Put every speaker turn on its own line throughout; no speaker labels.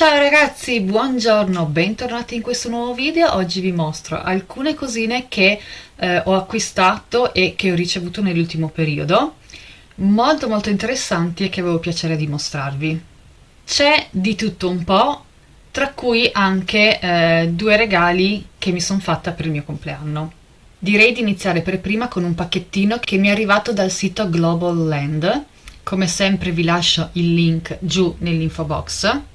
Ciao ragazzi, buongiorno, bentornati in questo nuovo video. Oggi vi mostro alcune cosine che eh, ho acquistato e che ho ricevuto nell'ultimo periodo, molto molto interessanti e che avevo piacere di mostrarvi. C'è di tutto un po', tra cui anche eh, due regali che mi sono fatta per il mio compleanno. Direi di iniziare per prima con un pacchettino che mi è arrivato dal sito Global Land, come sempre vi lascio il link giù nell'info box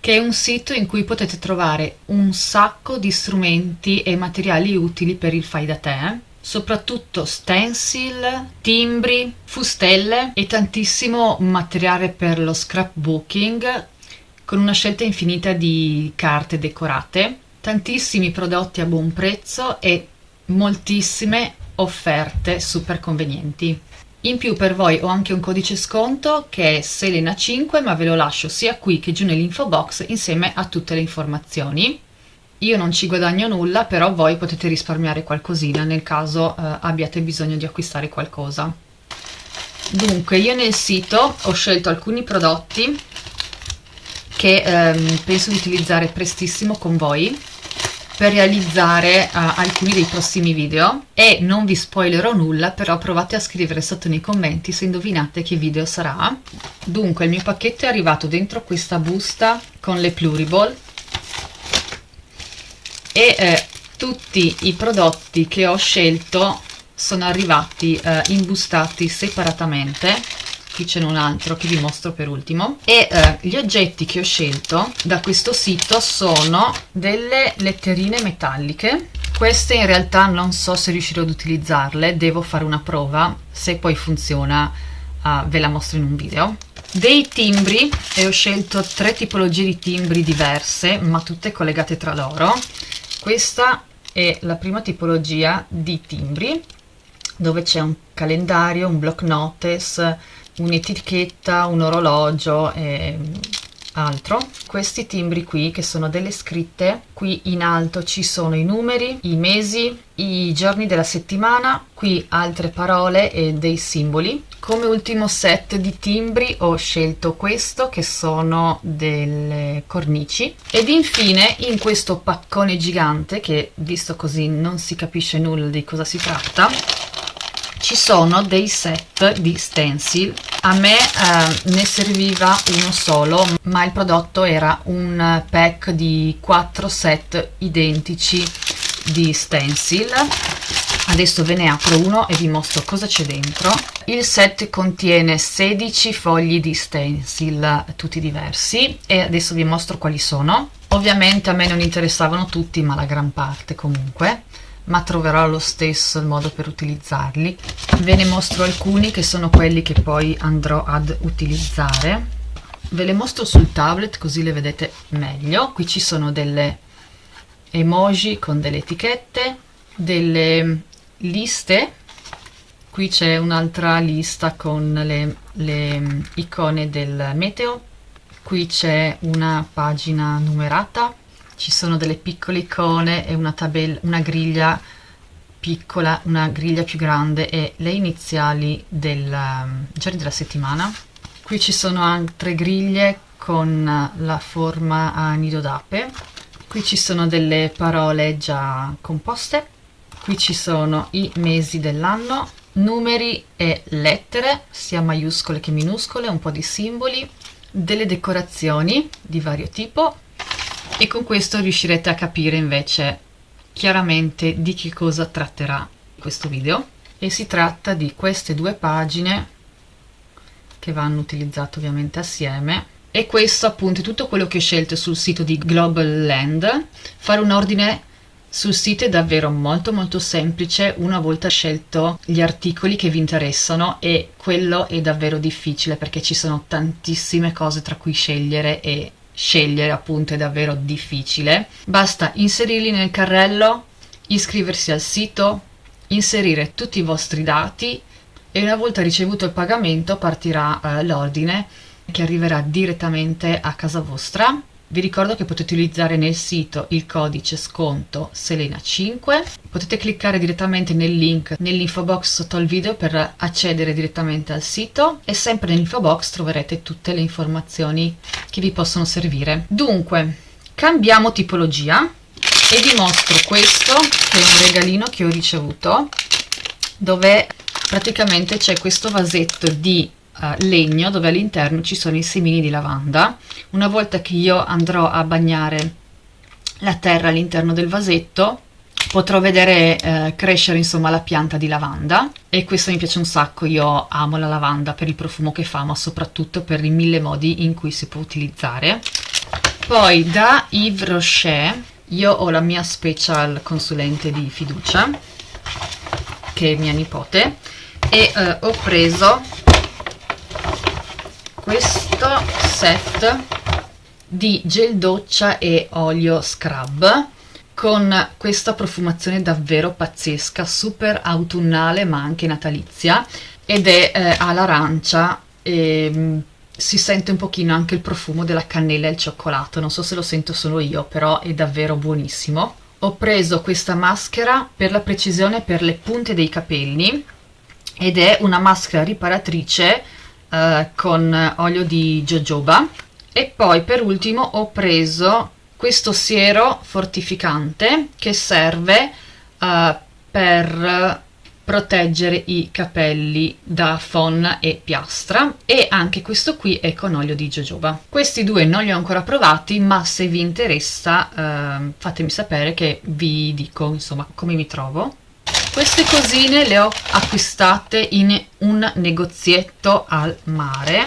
che è un sito in cui potete trovare un sacco di strumenti e materiali utili per il fai da te soprattutto stencil, timbri, fustelle e tantissimo materiale per lo scrapbooking con una scelta infinita di carte decorate, tantissimi prodotti a buon prezzo e moltissime offerte super convenienti. In più per voi ho anche un codice sconto che è Selena5 ma ve lo lascio sia qui che giù nell'info box insieme a tutte le informazioni. Io non ci guadagno nulla però voi potete risparmiare qualcosina nel caso eh, abbiate bisogno di acquistare qualcosa. Dunque io nel sito ho scelto alcuni prodotti che ehm, penso di utilizzare prestissimo con voi per realizzare uh, alcuni dei prossimi video. E non vi spoilerò nulla però provate a scrivere sotto nei commenti se indovinate che video sarà. Dunque il mio pacchetto è arrivato dentro questa busta con le pluriball. E eh, tutti i prodotti che ho scelto sono arrivati eh, imbustati separatamente qui ce n'è un altro che vi mostro per ultimo. E eh, gli oggetti che ho scelto da questo sito sono delle letterine metalliche. Queste in realtà non so se riuscirò ad utilizzarle devo fare una prova se poi funziona uh, ve la mostro in un video. Dei timbri e ho scelto tre tipologie di timbri diverse ma tutte collegate tra loro. Questa è la prima tipologia di timbri dove c'è un calendario, un block notice un'etichetta, un orologio e altro. Questi timbri qui che sono delle scritte, qui in alto ci sono i numeri, i mesi, i giorni della settimana, qui altre parole e dei simboli. Come ultimo set di timbri ho scelto questo che sono delle cornici ed infine in questo paccone gigante che visto così non si capisce nulla di cosa si tratta ci sono dei set di stencil. A me eh, ne serviva uno solo ma il prodotto era un pack di 4 set identici di stencil. Adesso ve ne apro uno e vi mostro cosa c'è dentro. Il set contiene 16 fogli di stencil tutti diversi e adesso vi mostro quali sono. Ovviamente a me non interessavano tutti ma la gran parte comunque ma troverò lo stesso il modo per utilizzarli. Ve ne mostro alcuni che sono quelli che poi andrò ad utilizzare. Ve le mostro sul tablet così le vedete meglio. Qui ci sono delle emoji con delle etichette delle liste. Qui c'è un'altra lista con le, le icone del meteo. Qui c'è una pagina numerata ci sono delle piccole icone e una tabella, una griglia piccola, una griglia più grande e le iniziali del um, giorni della settimana. Qui ci sono altre griglie con la forma a nido d'ape. Qui ci sono delle parole già composte. Qui ci sono i mesi dell'anno, numeri e lettere, sia maiuscole che minuscole, un po' di simboli, delle decorazioni di vario tipo e con questo riuscirete a capire invece chiaramente di che cosa tratterà questo video. E si tratta di queste due pagine che vanno utilizzate ovviamente assieme. E questo appunto è tutto quello che ho scelto sul sito di Global Land. Fare un ordine sul sito è davvero molto molto semplice. Una volta scelto gli articoli che vi interessano e quello è davvero difficile perché ci sono tantissime cose tra cui scegliere e scegliere appunto è davvero difficile. Basta inserirli nel carrello iscriversi al sito inserire tutti i vostri dati e una volta ricevuto il pagamento partirà eh, l'ordine che arriverà direttamente a casa vostra vi ricordo che potete utilizzare nel sito il codice sconto Selena5, potete cliccare direttamente nel link nell'info box sotto il video per accedere direttamente al sito e sempre nell'info box troverete tutte le informazioni che vi possono servire. Dunque, cambiamo tipologia e vi mostro questo che è un regalino che ho ricevuto dove praticamente c'è questo vasetto di uh, legno dove all'interno ci sono i semini di lavanda. Una volta che io andrò a bagnare la terra all'interno del vasetto potrò vedere eh, crescere insomma la pianta di lavanda. E questo mi piace un sacco, io amo la lavanda per il profumo che fa ma soprattutto per i mille modi in cui si può utilizzare. Poi da Yves Rocher io ho la mia special consulente di fiducia che è mia nipote e eh, ho preso questo set di gel doccia e olio scrub con questa profumazione davvero pazzesca, super autunnale ma anche natalizia ed è eh, all'arancia e mm, si sente un pochino anche il profumo della cannella e il cioccolato, non so se lo sento solo io, però è davvero buonissimo. Ho preso questa maschera per la precisione per le punte dei capelli ed è una maschera riparatrice eh, con olio di jojoba. E poi per ultimo ho preso questo siero fortificante che serve eh, per proteggere i capelli da fonna e piastra. E anche questo qui è con olio di jojoba. Questi due non li ho ancora provati ma se vi interessa eh, fatemi sapere che vi dico insomma come mi trovo queste cosine le ho acquistate in un negozietto al mare.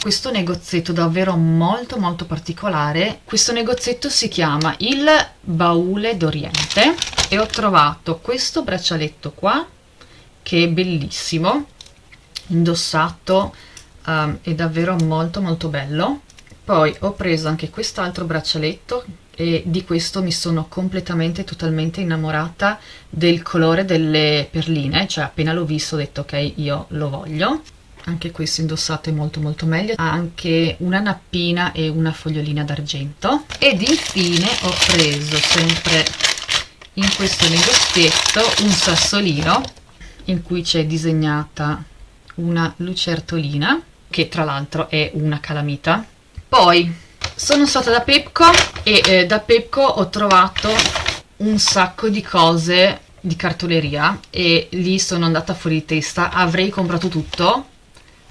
Questo negozietto davvero molto molto particolare. Questo negozietto si chiama il baule d'oriente e ho trovato questo braccialetto qua che è bellissimo indossato um, è davvero molto molto bello. Poi ho preso anche quest'altro braccialetto e di questo mi sono completamente totalmente innamorata del colore delle perline cioè appena l'ho visto ho detto ok io lo voglio. Anche questo indossato è molto molto meglio. Ha anche una nappina e una fogliolina d'argento. Ed infine ho preso sempre in questo negozietto un sassolino in cui c'è disegnata una lucertolina che tra l'altro è una calamita. Poi sono stata da Pepco e eh, da Pepco ho trovato un sacco di cose di cartoleria e lì sono andata fuori di testa. Avrei comprato tutto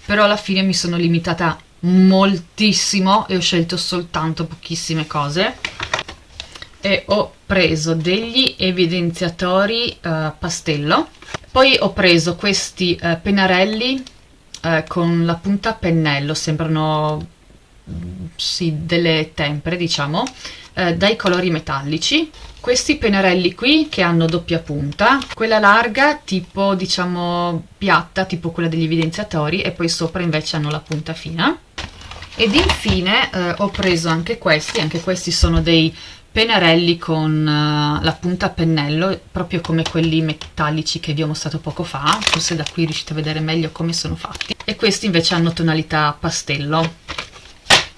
però alla fine mi sono limitata moltissimo e ho scelto soltanto pochissime cose. E ho preso degli evidenziatori uh, pastello. Poi ho preso questi uh, pennarelli uh, con la punta a pennello sembrano sì, delle tempere diciamo dai colori metallici. Questi pennarelli qui che hanno doppia punta quella larga tipo diciamo piatta tipo quella degli evidenziatori e poi sopra invece hanno la punta fina. Ed infine eh, ho preso anche questi anche questi sono dei pennarelli con uh, la punta a pennello proprio come quelli metallici che vi ho mostrato poco fa. Forse da qui riuscite a vedere meglio come sono fatti. E questi invece hanno tonalità pastello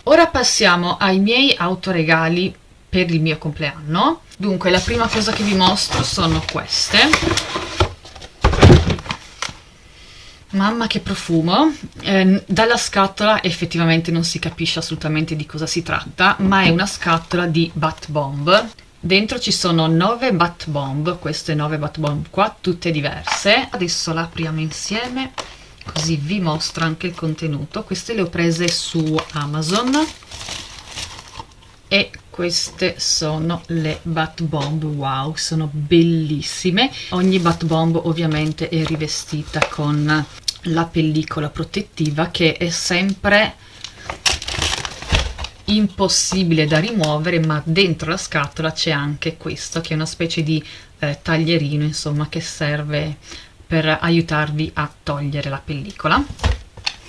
ora passiamo ai miei autoregali per il mio compleanno. Dunque la prima cosa che vi mostro sono queste. Mamma che profumo. Eh, dalla scatola effettivamente non si capisce assolutamente di cosa si tratta ma è una scatola di bat bomb. Dentro ci sono 9 bat bomb. Queste 9 bat bomb qua tutte diverse. Adesso la apriamo insieme così vi mostro anche il contenuto. Queste le ho prese su amazon. E queste sono le bat bomb. Wow sono bellissime. Ogni bat bomb ovviamente è rivestita con la pellicola protettiva che è sempre impossibile da rimuovere ma dentro la scatola c'è anche questo che è una specie di eh, taglierino insomma che serve per aiutarvi a togliere la pellicola.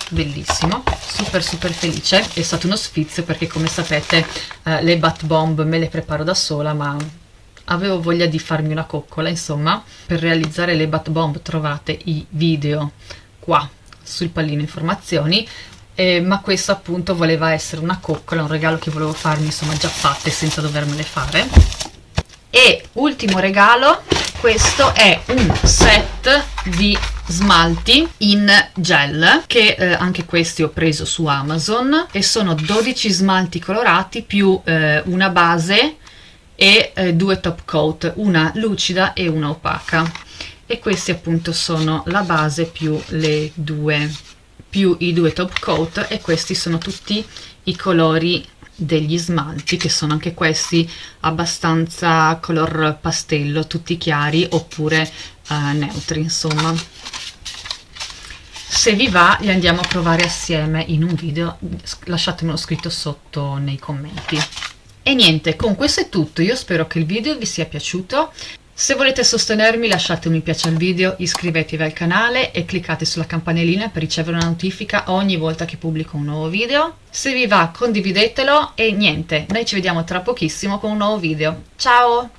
Bellissimo super super felice. È stato uno sfizio perché come sapete eh, le bat bomb me le preparo da sola ma avevo voglia di farmi una coccola insomma. Per realizzare le bat bomb trovate i video qua sul pallino informazioni. Eh, ma questo appunto voleva essere una coccola, un regalo che volevo farmi insomma già fatte senza dovermele fare. E ultimo regalo, questo è un set di smalti in gel che eh, anche questi ho preso su Amazon e sono 12 smalti colorati più eh, una base e eh, due top coat, una lucida e una opaca. E questi appunto sono la base più le due più i due top coat e questi sono tutti i colori degli smalti che sono anche questi abbastanza color pastello tutti chiari oppure uh, neutri insomma. Se vi va li andiamo a provare assieme in un video. Lasciatemelo scritto sotto nei commenti. E niente con questo è tutto. Io spero che il video vi sia piaciuto se volete sostenermi lasciate un mi piace al video, iscrivetevi al canale e cliccate sulla campanellina per ricevere una notifica ogni volta che pubblico un nuovo video. Se vi va condividetelo e niente, noi ci vediamo tra pochissimo con un nuovo video. Ciao!